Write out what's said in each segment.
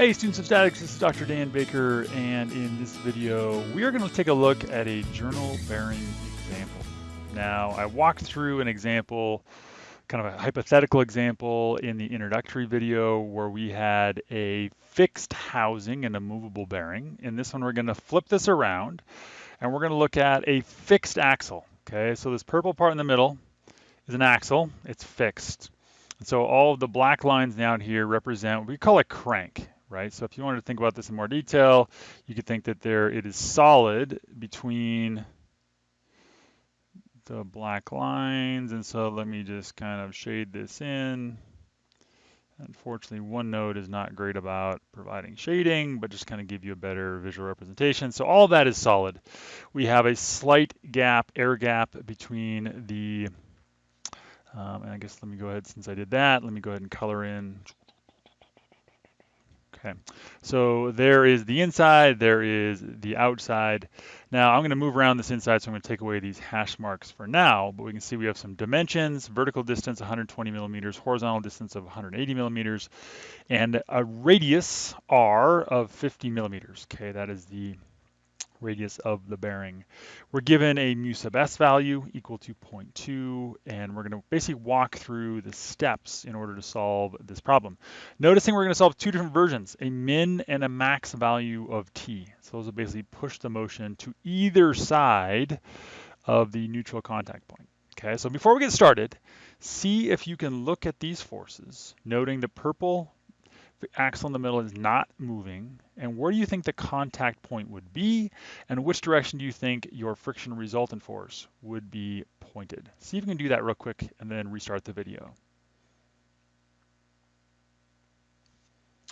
Hey students of statics, this is Dr. Dan Baker and in this video we are going to take a look at a journal bearing example. Now I walked through an example, kind of a hypothetical example in the introductory video where we had a fixed housing and a movable bearing. In this one we're going to flip this around and we're going to look at a fixed axle. Okay, so this purple part in the middle is an axle, it's fixed. So all of the black lines down here represent what we call a crank right? So if you wanted to think about this in more detail, you could think that there it is solid between the black lines. And so let me just kind of shade this in. Unfortunately, OneNote is not great about providing shading, but just kind of give you a better visual representation. So all that is solid. We have a slight gap, air gap between the, um, and I guess let me go ahead, since I did that, let me go ahead and color in Okay, so there is the inside, there is the outside. Now I'm going to move around this inside, so I'm going to take away these hash marks for now, but we can see we have some dimensions, vertical distance 120 millimeters, horizontal distance of 180 millimeters, and a radius R of 50 millimeters. Okay, that is the radius of the bearing. We're given a mu sub s value equal to 0.2, and we're going to basically walk through the steps in order to solve this problem. Noticing we're going to solve two different versions, a min and a max value of t. So those will basically push the motion to either side of the neutral contact point. Okay, so before we get started, see if you can look at these forces, noting the purple the axle in the middle is not moving, and where do you think the contact point would be, and which direction do you think your friction resultant force would be pointed? See if you can do that real quick and then restart the video.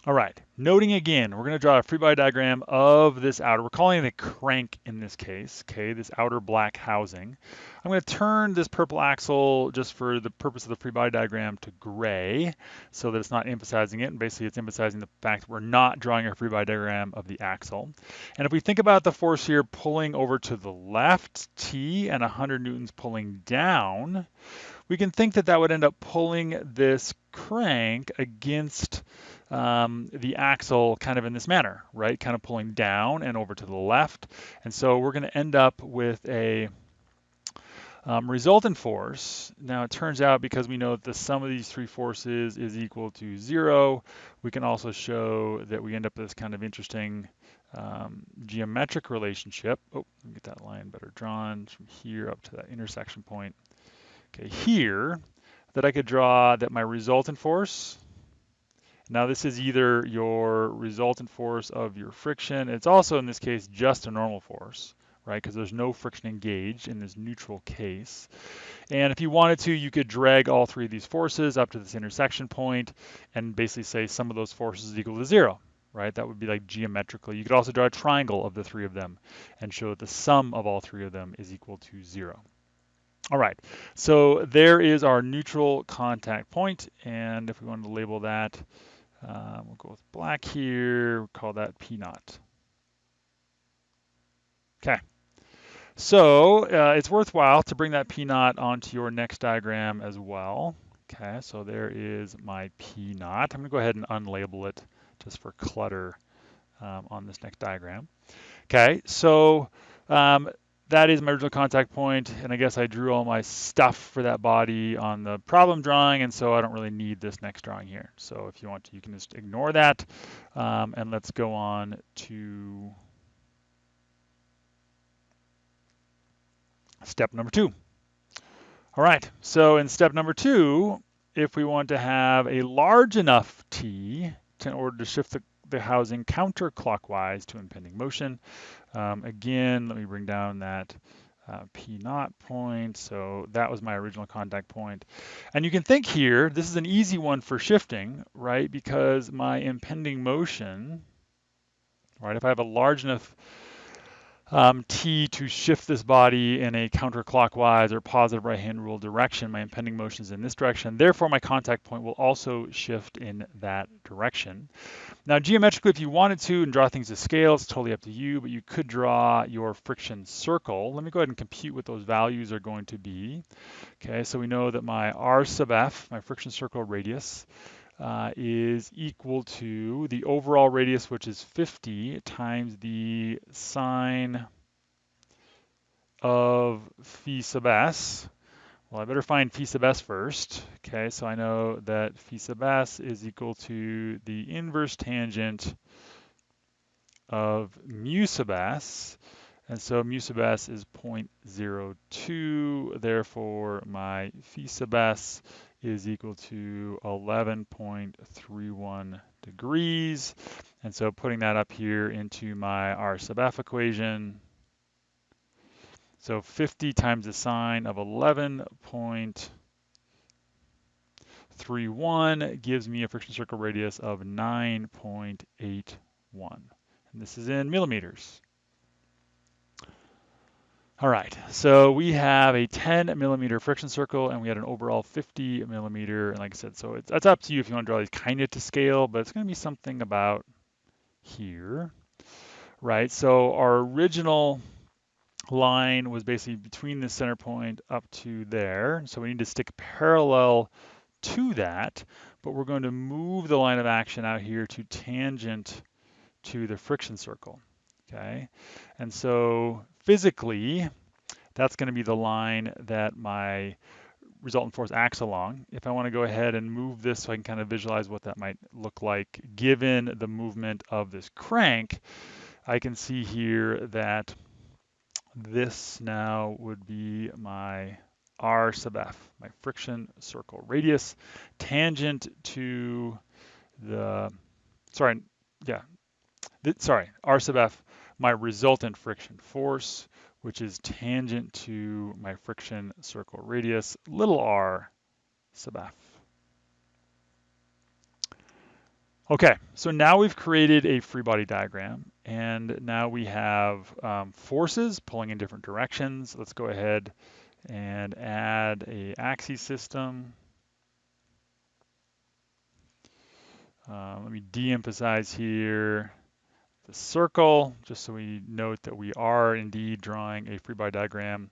All right, noting again, we're gonna draw a free body diagram of this outer, we're calling it a crank in this case, okay, this outer black housing. I'm gonna turn this purple axle just for the purpose of the free body diagram to gray so that it's not emphasizing it, and basically it's emphasizing the fact that we're not drawing a free body diagram of the axle. And if we think about the force here pulling over to the left, T, and 100 newtons pulling down, we can think that that would end up pulling this crank against um, the axle kind of in this manner, right? Kind of pulling down and over to the left. And so we're going to end up with a um, resultant force. Now it turns out because we know that the sum of these three forces is equal to zero, we can also show that we end up with this kind of interesting um, geometric relationship. Oh, let me get that line better drawn from here up to that intersection point. Okay, here, that I could draw that my resultant force now this is either your resultant force of your friction. It's also in this case just a normal force, right? Because there's no friction engaged in this neutral case. And if you wanted to, you could drag all three of these forces up to this intersection point and basically say sum of those forces is equal to zero, right? That would be like geometrically. You could also draw a triangle of the three of them and show that the sum of all three of them is equal to zero. All right, so there is our neutral contact point, and if we want to label that um, we'll go with black here, we'll call that P naught. Okay, so uh, it's worthwhile to bring that P naught onto your next diagram as well. Okay, so there is my P naught. I'm gonna go ahead and unlabel it just for clutter um, on this next diagram. Okay, so um, that is my original contact point, and I guess I drew all my stuff for that body on the problem drawing, and so I don't really need this next drawing here. So if you want to, you can just ignore that, um, and let's go on to step number two. All right, so in step number two, if we want to have a large enough T in order to shift the the housing counterclockwise to impending motion. Um, again, let me bring down that uh, P naught point. So that was my original contact point. And you can think here, this is an easy one for shifting, right? Because my impending motion, right, if I have a large enough um, T to shift this body in a counterclockwise or positive right-hand rule direction. My impending motion is in this direction. Therefore, my contact point will also shift in that direction. Now, geometrically, if you wanted to and draw things to scale, it's totally up to you, but you could draw your friction circle. Let me go ahead and compute what those values are going to be. Okay, so we know that my R sub F, my friction circle radius, uh, is equal to the overall radius, which is 50, times the sine of phi sub s. Well, I better find phi sub s first. Okay, so I know that phi sub s is equal to the inverse tangent of mu sub s. And so mu sub s is 0.02. Therefore, my phi sub s is equal to 11.31 degrees. And so putting that up here into my R sub f equation, so 50 times the sine of 11.31 gives me a friction circle radius of 9.81. And this is in millimeters. All right, so we have a 10 millimeter friction circle and we had an overall 50 millimeter. And like I said, so it's, it's up to you if you want to draw these kind of to scale, but it's going to be something about here, right? So our original line was basically between the center point up to there. So we need to stick parallel to that, but we're going to move the line of action out here to tangent to the friction circle, okay? And so physically, that's going to be the line that my resultant force acts along. If I want to go ahead and move this so I can kind of visualize what that might look like given the movement of this crank, I can see here that this now would be my R sub f, my friction circle radius, tangent to the, sorry, yeah, sorry, R sub f my resultant friction force, which is tangent to my friction circle radius, little r sub f. Okay, so now we've created a free body diagram, and now we have um, forces pulling in different directions. Let's go ahead and add a axis system. Uh, let me de-emphasize here the circle, just so we note that we are indeed drawing a free body diagram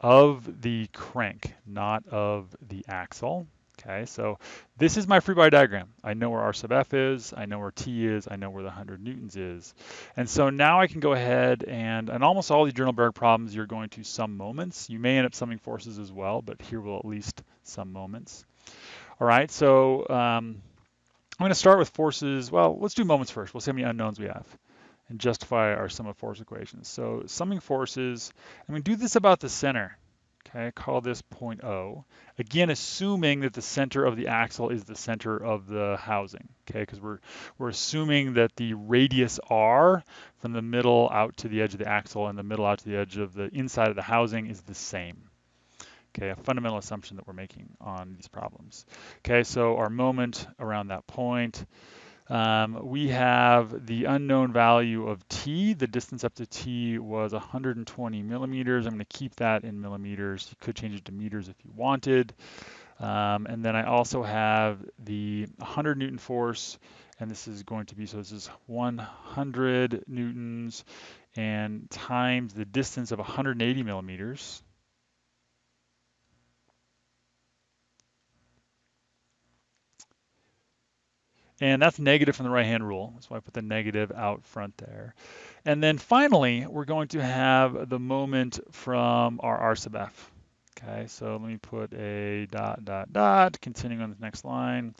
of the crank, not of the axle. Okay, so this is my free body diagram. I know where R sub F is, I know where T is, I know where the 100 newtons is. And so now I can go ahead and, and almost all the journal bearing problems, you're going to sum moments. You may end up summing forces as well, but here we'll at least sum moments. All right, so um, I'm going to start with forces. Well, let's do moments first. We'll see how many unknowns we have and justify our sum of force equations. So summing forces, and we do this about the center. Okay, call this point O. Again, assuming that the center of the axle is the center of the housing. Okay, because we're we're assuming that the radius r from the middle out to the edge of the axle and the middle out to the edge of the inside of the housing is the same. Okay, a fundamental assumption that we're making on these problems. Okay, so our moment around that point. Um, we have the unknown value of t. The distance up to t was 120 millimeters. I'm going to keep that in millimeters. You could change it to meters if you wanted. Um, and then I also have the 100 Newton force, and this is going to be, so this is 100 Newtons and times the distance of 180 millimeters. And that's negative from the right-hand rule. That's why I put the negative out front there. And then finally, we're going to have the moment from our R sub f. Okay, so let me put a dot, dot, dot, continuing on the next line.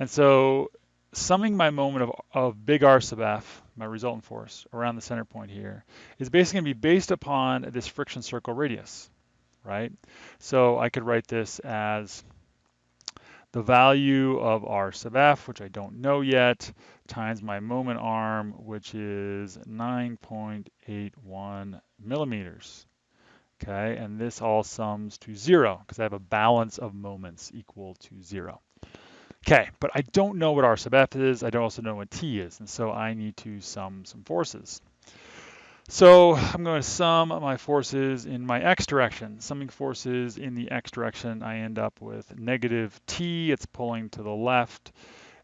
And so summing my moment of, of big R sub f, my resultant force, around the center point here, is basically going to be based upon this friction circle radius, right? So I could write this as the value of r sub f, which I don't know yet, times my moment arm, which is 9.81 millimeters. Okay, and this all sums to zero because I have a balance of moments equal to zero. Okay, but I don't know what r sub f is. I don't also know what t is, and so I need to sum some forces. So I'm going to sum my forces in my x direction. Summing forces in the x direction, I end up with negative t. It's pulling to the left.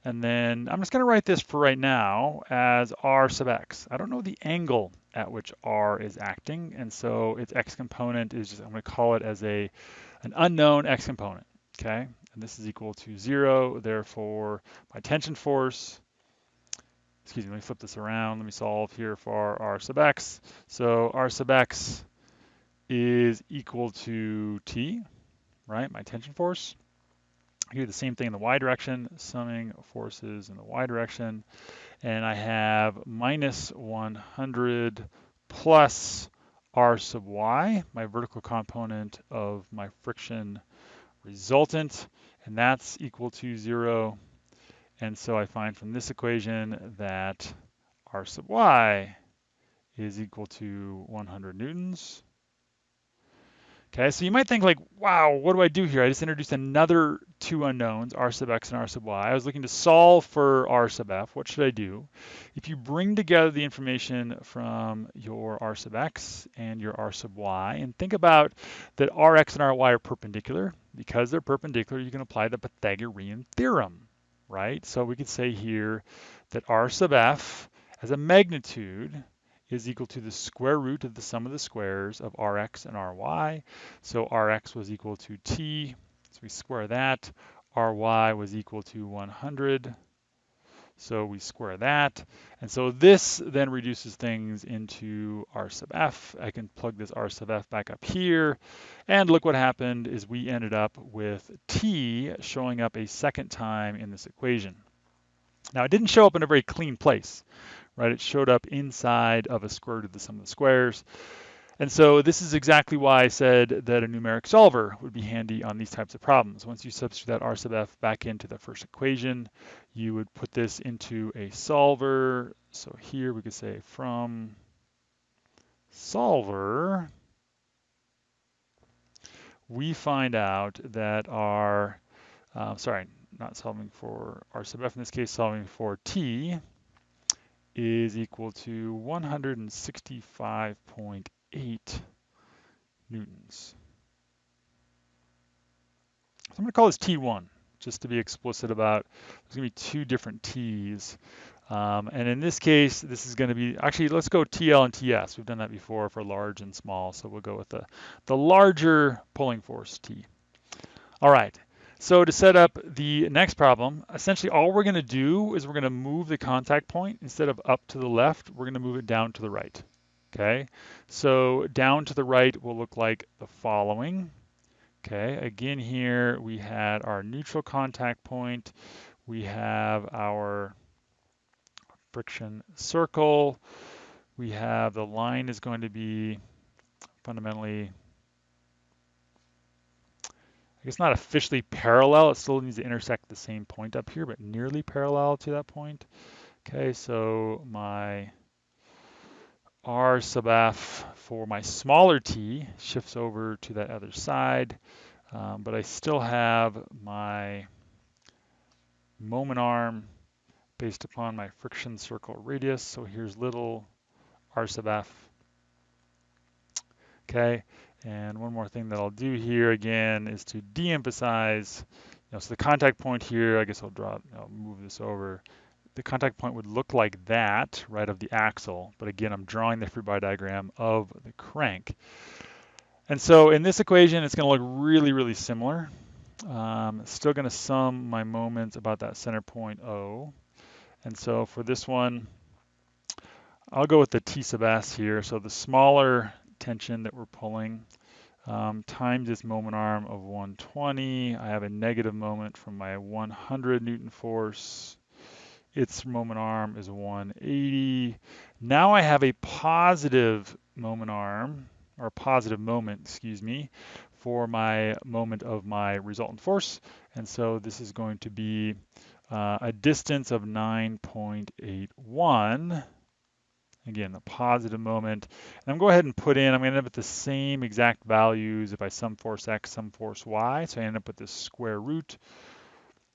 And then I'm just going to write this for right now as r sub x. I don't know the angle at which r is acting, and so its x component is just, I'm going to call it as a an unknown x component, okay? and this is equal to zero. Therefore, my tension force, excuse me, let me flip this around. Let me solve here for r sub x. So r sub x is equal to T, right? My tension force. I do the same thing in the y direction, summing forces in the y direction. And I have minus 100 plus r sub y, my vertical component of my friction resultant, and that's equal to zero. And so I find from this equation that r sub y is equal to 100 newtons. Okay, so you might think like, wow, what do I do here? I just introduced another two unknowns, r sub x and r sub y. I was looking to solve for r sub f. What should I do? If you bring together the information from your r sub x and your r sub y and think about that rx and ry are perpendicular, because they're perpendicular, you can apply the Pythagorean theorem, right? So we could say here that r sub f as a magnitude is equal to the square root of the sum of the squares of rx and ry. So rx was equal to t, so we square that. ry was equal to 100, so we square that. And so this then reduces things into r sub f. I can plug this r sub f back up here. And look what happened is we ended up with t showing up a second time in this equation. Now it didn't show up in a very clean place right? It showed up inside of a square root of the sum of the squares. And so this is exactly why I said that a numeric solver would be handy on these types of problems. Once you substitute that r sub f back into the first equation, you would put this into a solver. So here we could say from solver, we find out that our, uh, sorry, not solving for r sub f in this case, solving for t, is equal to 165.8 newtons. So I'm going to call this T1, just to be explicit about, there's going to be two different T's. Um, and in this case, this is going to be, actually, let's go TL and TS. We've done that before for large and small, so we'll go with the, the larger pulling force T. All right, so to set up the next problem, essentially all we're going to do is we're going to move the contact point instead of up to the left, we're going to move it down to the right. Okay, so down to the right will look like the following. Okay, again here we had our neutral contact point, we have our friction circle, we have the line is going to be fundamentally I guess not officially parallel, it still needs to intersect the same point up here, but nearly parallel to that point. Okay, so my r sub f for my smaller t shifts over to that other side, um, but I still have my moment arm based upon my friction circle radius. So here's little r sub f. Okay, and one more thing that I'll do here again is to de-emphasize, you know, so the contact point here, I guess I'll draw, I'll move this over. The contact point would look like that, right, of the axle. But again, I'm drawing the free body diagram of the crank. And so in this equation, it's going to look really, really similar. Um, still going to sum my moments about that center point O. And so for this one, I'll go with the T sub S here. So the smaller tension that we're pulling um, times this moment arm of 120. I have a negative moment from my 100 Newton force. Its moment arm is 180. Now I have a positive moment arm, or positive moment, excuse me, for my moment of my resultant force. And so this is going to be uh, a distance of 9.81 Again, the positive moment. And I'm going to go ahead and put in, I'm going to end up with the same exact values if I sum force x, sum force y. So I end up with this square root.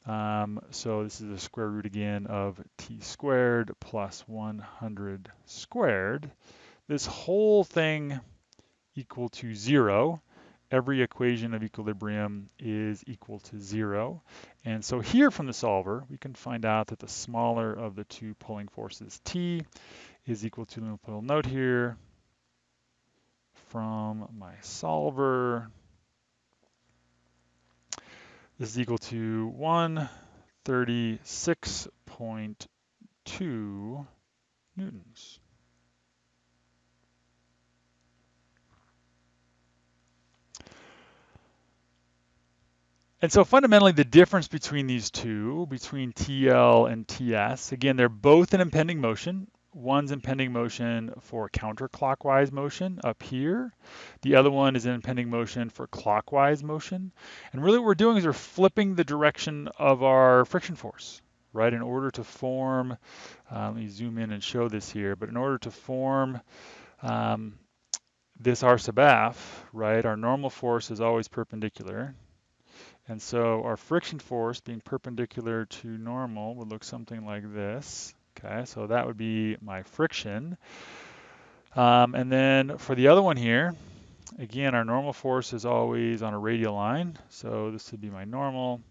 Um, so this is the square root again of t squared plus 100 squared. This whole thing equal to zero. Every equation of equilibrium is equal to zero. And so here from the solver, we can find out that the smaller of the two pulling forces, T, is equal to, let me put a note here, from my solver. Is equal to 136.2 newtons. And so fundamentally the difference between these two, between TL and TS, again, they're both in impending motion. One's impending motion for counterclockwise motion up here. The other one is in impending motion for clockwise motion. And really what we're doing is we're flipping the direction of our friction force, right? In order to form, uh, let me zoom in and show this here, but in order to form um, this R sub F, right, our normal force is always perpendicular. And so our friction force being perpendicular to normal would look something like this. Okay, so that would be my friction. Um, and then for the other one here, again, our normal force is always on a radial line. So this would be my normal,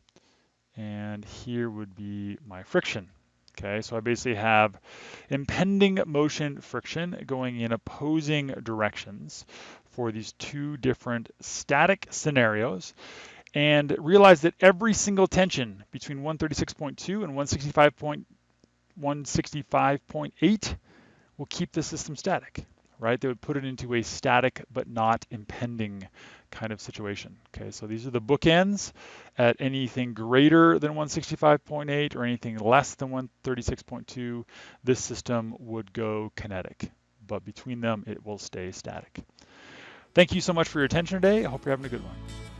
and here would be my friction. Okay, so I basically have impending motion friction going in opposing directions for these two different static scenarios and realize that every single tension between 136.2 and 165.8 will keep the system static, right? They would put it into a static but not impending kind of situation. Okay, so these are the bookends. At anything greater than 165.8 or anything less than 136.2, this system would go kinetic, but between them it will stay static. Thank you so much for your attention today. I hope you're having a good one.